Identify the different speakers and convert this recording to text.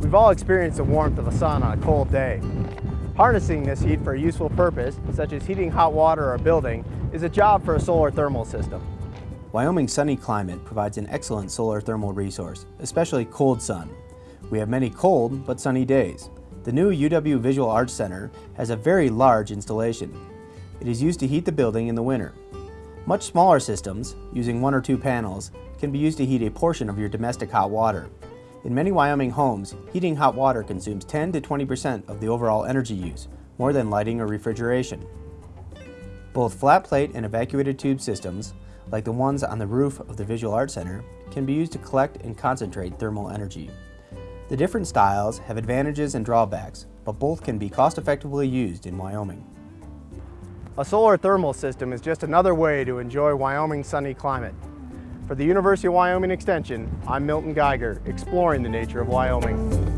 Speaker 1: We've all experienced the warmth of the sun on a cold day. Harnessing this heat for a useful purpose, such as heating hot water or a building, is a job for a solar thermal system.
Speaker 2: Wyoming's sunny climate provides an excellent solar thermal resource, especially cold sun. We have many cold but sunny days. The new UW Visual Arts Center has a very large installation. It is used to heat the building in the winter. Much smaller systems, using one or two panels, can be used to heat a portion of your domestic hot water. In many Wyoming homes, heating hot water consumes 10 to 20% of the overall energy use, more than lighting or refrigeration. Both flat plate and evacuated tube systems, like the ones on the roof of the Visual Arts Center, can be used to collect and concentrate thermal energy. The different styles have advantages and drawbacks, but both can be cost-effectively used in Wyoming.
Speaker 1: A solar thermal system is just another way to enjoy Wyoming's sunny climate. For the University of Wyoming Extension, I'm Milton Geiger, exploring the nature of Wyoming.